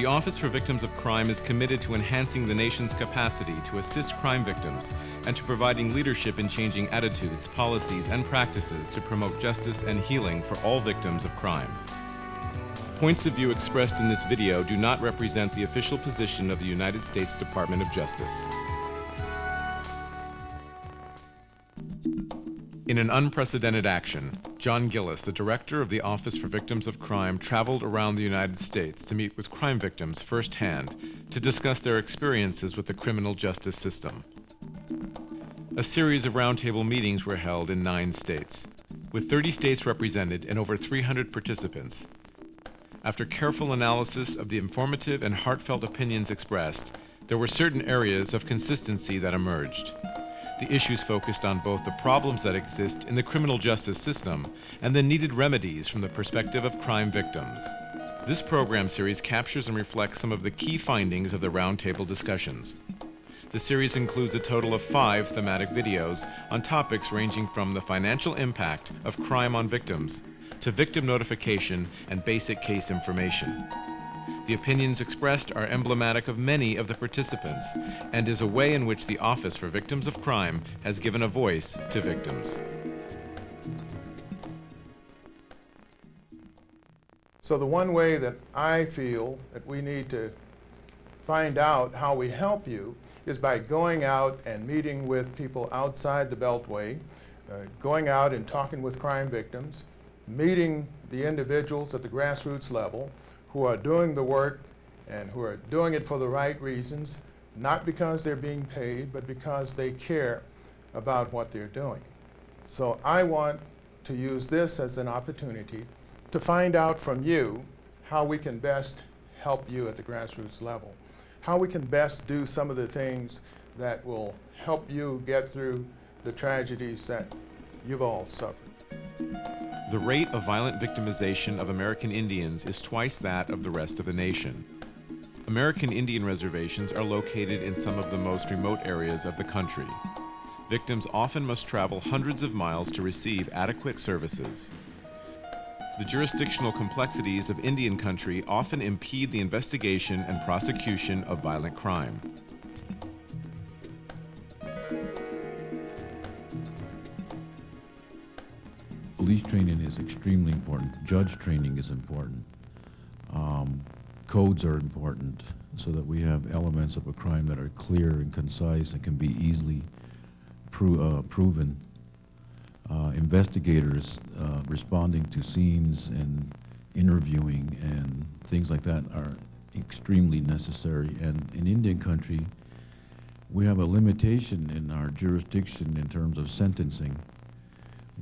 The Office for Victims of Crime is committed to enhancing the nation's capacity to assist crime victims and to providing leadership in changing attitudes, policies, and practices to promote justice and healing for all victims of crime. Points of view expressed in this video do not represent the official position of the United States Department of Justice. In an unprecedented action, John Gillis, the director of the Office for Victims of Crime, traveled around the United States to meet with crime victims firsthand to discuss their experiences with the criminal justice system. A series of roundtable meetings were held in nine states, with 30 states represented and over 300 participants. After careful analysis of the informative and heartfelt opinions expressed, there were certain areas of consistency that emerged the issues focused on both the problems that exist in the criminal justice system and the needed remedies from the perspective of crime victims. This program series captures and reflects some of the key findings of the roundtable discussions. The series includes a total of five thematic videos on topics ranging from the financial impact of crime on victims to victim notification and basic case information. The opinions expressed are emblematic of many of the participants and is a way in which the Office for Victims of Crime has given a voice to victims. So the one way that I feel that we need to find out how we help you is by going out and meeting with people outside the Beltway, uh, going out and talking with crime victims, meeting the individuals at the grassroots level, who are doing the work and who are doing it for the right reasons, not because they're being paid, but because they care about what they're doing. So I want to use this as an opportunity to find out from you how we can best help you at the grassroots level, how we can best do some of the things that will help you get through the tragedies that you've all suffered. The rate of violent victimization of American Indians is twice that of the rest of the nation. American Indian reservations are located in some of the most remote areas of the country. Victims often must travel hundreds of miles to receive adequate services. The jurisdictional complexities of Indian country often impede the investigation and prosecution of violent crime. Police training is extremely important. Judge training is important. Um, codes are important so that we have elements of a crime that are clear and concise and can be easily pro uh, proven. Uh, investigators uh, responding to scenes and interviewing and things like that are extremely necessary. And in Indian country, we have a limitation in our jurisdiction in terms of sentencing.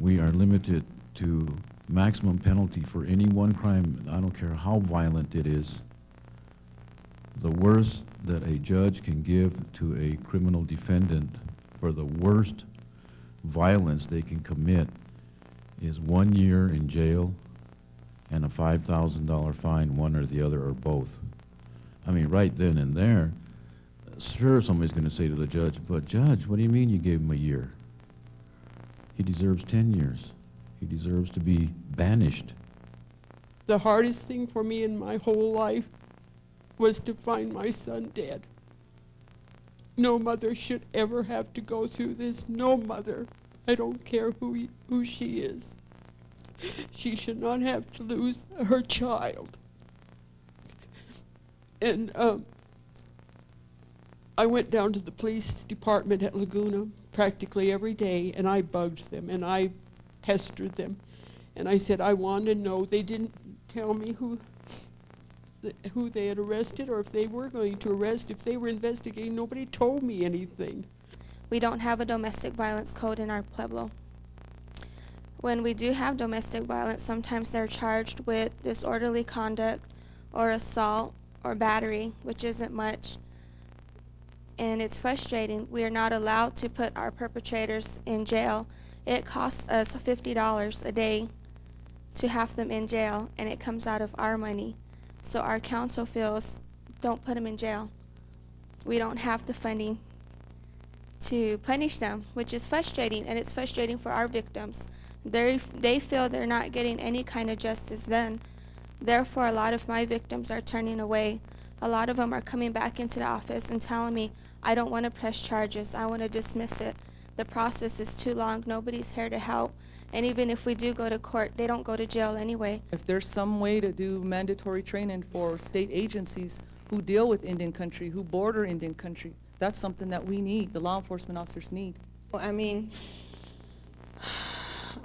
We are limited to maximum penalty for any one crime, I don't care how violent it is, the worst that a judge can give to a criminal defendant for the worst violence they can commit is one year in jail and a $5,000 fine, one or the other or both. I mean, right then and there, sure, somebody's going to say to the judge, but judge, what do you mean you gave him a year? He deserves 10 years. He deserves to be banished. The hardest thing for me in my whole life was to find my son dead. No mother should ever have to go through this. No mother. I don't care who, he, who she is. She should not have to lose her child. And um, I went down to the police department at Laguna practically every day, and I bugged them, and I pestered them. And I said, I want to know. They didn't tell me who, who they had arrested or if they were going to arrest, if they were investigating. Nobody told me anything. We don't have a domestic violence code in our Pueblo. When we do have domestic violence, sometimes they're charged with disorderly conduct or assault or battery, which isn't much. And it's frustrating. We are not allowed to put our perpetrators in jail it costs us $50 a day to have them in jail, and it comes out of our money. So our council feels, don't put them in jail. We don't have the funding to punish them, which is frustrating, and it's frustrating for our victims. they they feel they're not getting any kind of justice then. Therefore, a lot of my victims are turning away A lot of them are coming back into the office and telling me, I don't want to press charges, I want to dismiss it. The process is too long, nobody's here to help. And even if we do go to court, they don't go to jail anyway. If there's some way to do mandatory training for state agencies who deal with Indian country, who border Indian country, that's something that we need, the law enforcement officers need. Well, I mean,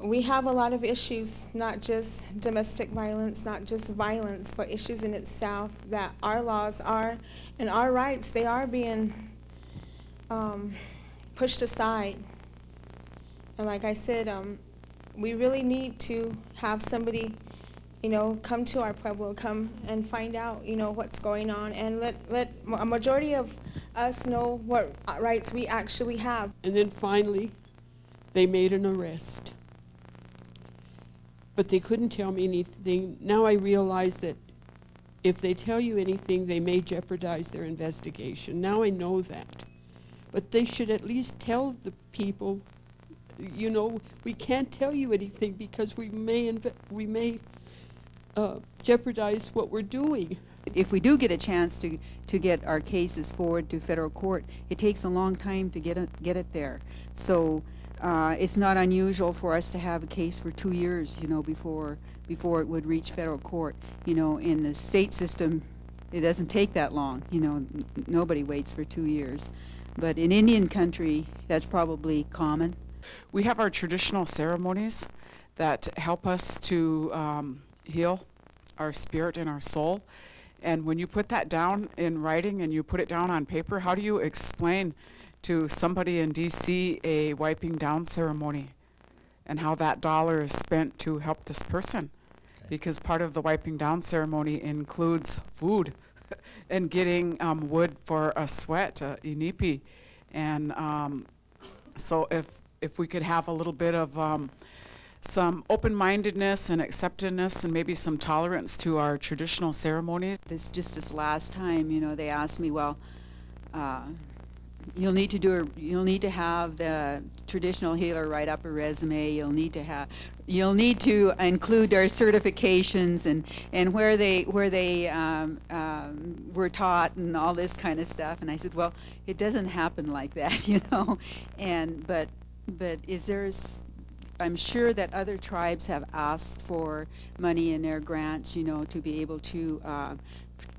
we have a lot of issues, not just domestic violence, not just violence, but issues in itself that our laws are, and our rights, they are being um, pushed aside. And like I said, um, we really need to have somebody, you know, come to our pueblo, come and find out, you know, what's going on, and let let a majority of us know what rights we actually have. And then finally, they made an arrest. But they couldn't tell me anything. Now I realize that if they tell you anything, they may jeopardize their investigation. Now I know that. But they should at least tell the people, you know, we can't tell you anything because we may, we may uh, jeopardize what we're doing. If we do get a chance to, to get our cases forward to federal court, it takes a long time to get it, get it there. So uh, it's not unusual for us to have a case for two years, you know, before before it would reach federal court. You know, in the state system, it doesn't take that long. You know, nobody waits for two years. But in Indian country, that's probably common. We have our traditional ceremonies that help us to um, heal our spirit and our soul. And when you put that down in writing and you put it down on paper, how do you explain to somebody in DC a wiping down ceremony and how that dollar is spent to help this person? Because part of the wiping down ceremony includes food and getting um, wood for a sweat, a inipi. And um, so if if we could have a little bit of um, some open-mindedness and acceptedness and maybe some tolerance to our traditional ceremonies. this just this last time, you know, they asked me, well, uh, you'll need to do a, you'll need to have the traditional healer write up a resume. You'll need to have you'll need to include their certifications and and where they where they um, um, were taught and all this kind of stuff. And I said, well, it doesn't happen like that, you know. And but but is there I'm sure that other tribes have asked for money in their grants, you know, to be able to uh,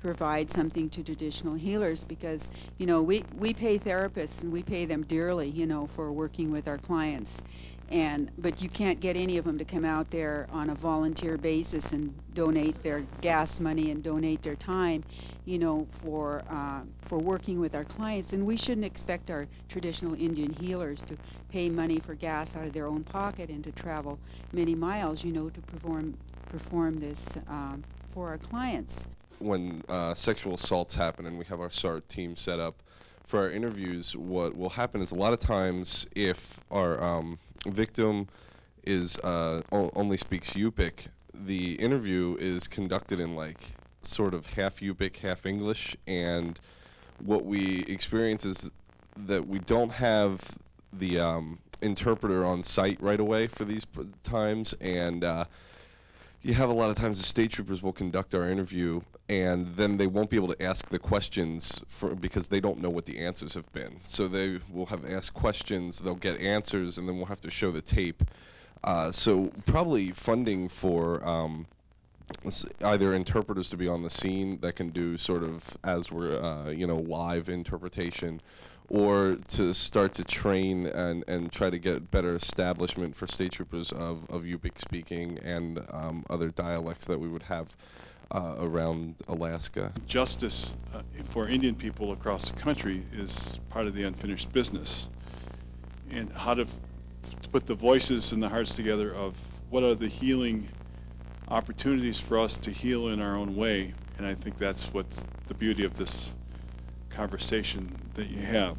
provide something to traditional healers because, you know, we, we pay therapists and we pay them dearly, you know, for working with our clients. And, but you can't get any of them to come out there on a volunteer basis and donate their gas money and donate their time, you know, for, uh, for working with our clients. And we shouldn't expect our traditional Indian healers to pay money for gas out of their own pocket and to travel many miles, you know, to perform, perform this um, for our clients. When uh, sexual assaults happen and we have our SART team set up for our interviews, what will happen is a lot of times if our um, victim is uh, only speaks Yupik, the interview is conducted in like sort of half Yupik, half English, and what we experience is that we don't have the um, interpreter on site right away for these times, and uh, you have a lot of times the state troopers will conduct our interview and then they won't be able to ask the questions for because they don't know what the answers have been. So they will have asked questions they'll get answers and then we'll have to show the tape. Uh, so probably funding for um, either interpreters to be on the scene that can do sort of as we're uh, you know live interpretation or to start to train and, and try to get better establishment for state troopers of, of Yupik speaking and um, other dialects that we would have uh, around Alaska. justice uh, for Indian people across the country is part of the unfinished business. And how to, to put the voices and the hearts together of what are the healing opportunities for us to heal in our own way. And I think that's what the beauty of this conversation that you have.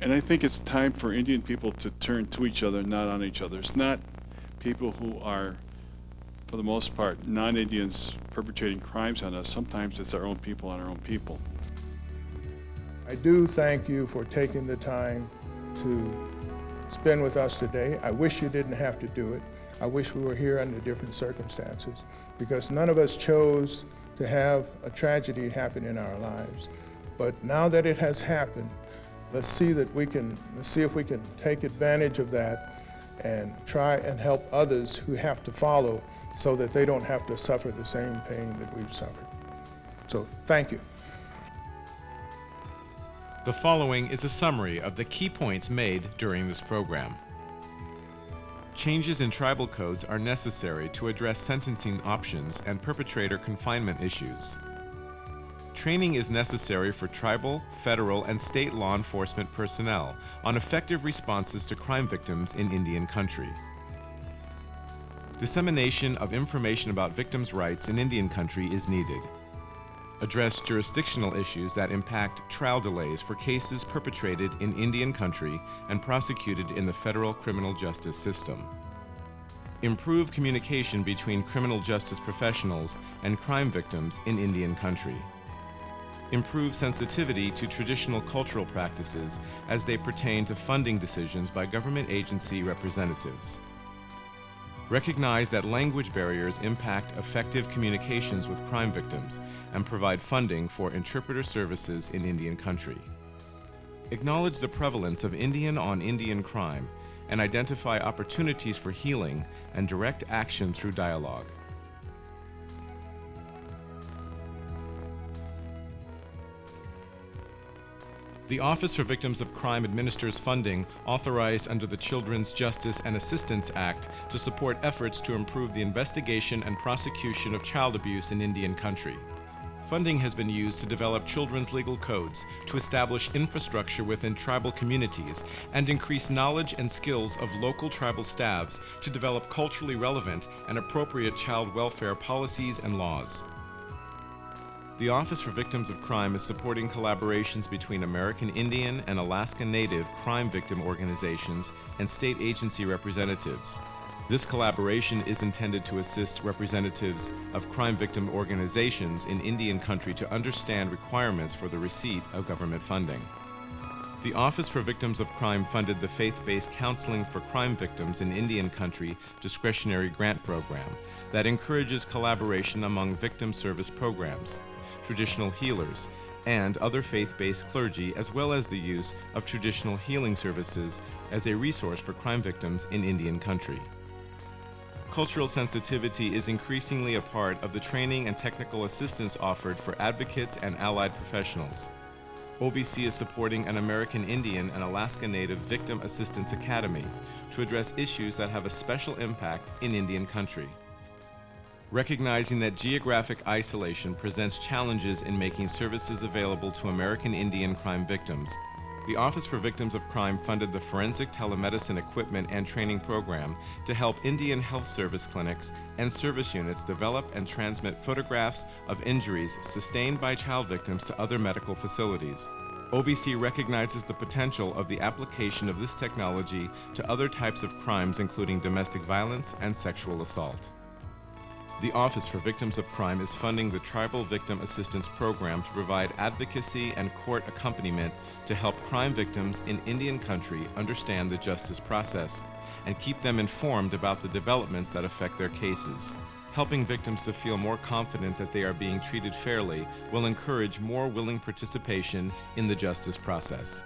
And I think it's time for Indian people to turn to each other, not on each other. It's not people who are for the most part, non-Indians perpetrating crimes on us. Sometimes it's our own people on our own people. I do thank you for taking the time to spend with us today. I wish you didn't have to do it. I wish we were here under different circumstances because none of us chose to have a tragedy happen in our lives. But now that it has happened, let's see that we can, let's see if we can take advantage of that and try and help others who have to follow so that they don't have to suffer the same pain that we've suffered. So thank you. The following is a summary of the key points made during this program. Changes in tribal codes are necessary to address sentencing options and perpetrator confinement issues. Training is necessary for tribal, federal, and state law enforcement personnel on effective responses to crime victims in Indian country. Dissemination of information about victims' rights in Indian country is needed. Address jurisdictional issues that impact trial delays for cases perpetrated in Indian country and prosecuted in the federal criminal justice system. Improve communication between criminal justice professionals and crime victims in Indian country. Improve sensitivity to traditional cultural practices as they pertain to funding decisions by government agency representatives. Recognize that language barriers impact effective communications with crime victims and provide funding for interpreter services in Indian country. Acknowledge the prevalence of Indian on Indian crime and identify opportunities for healing and direct action through dialogue. The Office for Victims of Crime administers funding authorized under the Children's Justice and Assistance Act to support efforts to improve the investigation and prosecution of child abuse in Indian country. Funding has been used to develop children's legal codes, to establish infrastructure within tribal communities, and increase knowledge and skills of local tribal staffs to develop culturally relevant and appropriate child welfare policies and laws. The Office for Victims of Crime is supporting collaborations between American Indian and Alaska Native crime victim organizations and state agency representatives. This collaboration is intended to assist representatives of crime victim organizations in Indian country to understand requirements for the receipt of government funding. The Office for Victims of Crime funded the Faith-Based Counseling for Crime Victims in Indian Country discretionary grant program that encourages collaboration among victim service programs traditional healers, and other faith-based clergy, as well as the use of traditional healing services as a resource for crime victims in Indian country. Cultural sensitivity is increasingly a part of the training and technical assistance offered for advocates and allied professionals. OVC is supporting an American Indian and Alaska Native Victim Assistance Academy to address issues that have a special impact in Indian country recognizing that geographic isolation presents challenges in making services available to American Indian crime victims. The Office for Victims of Crime funded the Forensic Telemedicine Equipment and Training Program to help Indian Health Service clinics and service units develop and transmit photographs of injuries sustained by child victims to other medical facilities. OVC recognizes the potential of the application of this technology to other types of crimes including domestic violence and sexual assault. The Office for Victims of Crime is funding the Tribal Victim Assistance Program to provide advocacy and court accompaniment to help crime victims in Indian country understand the justice process and keep them informed about the developments that affect their cases. Helping victims to feel more confident that they are being treated fairly will encourage more willing participation in the justice process.